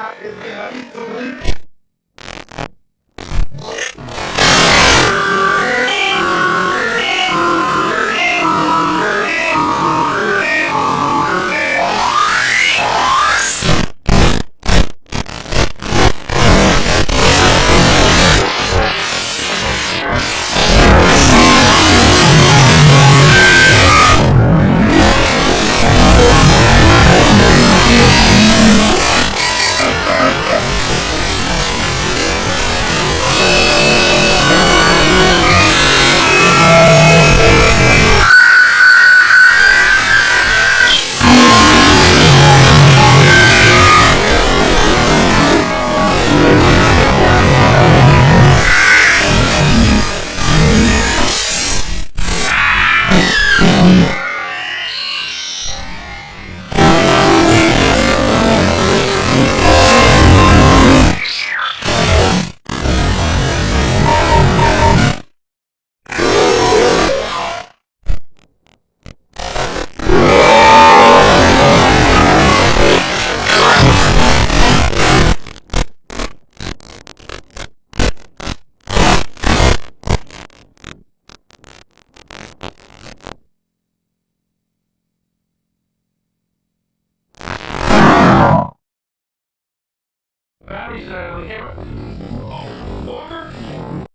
hot as hell. Um. Batteries out of camera. Oh, Walker?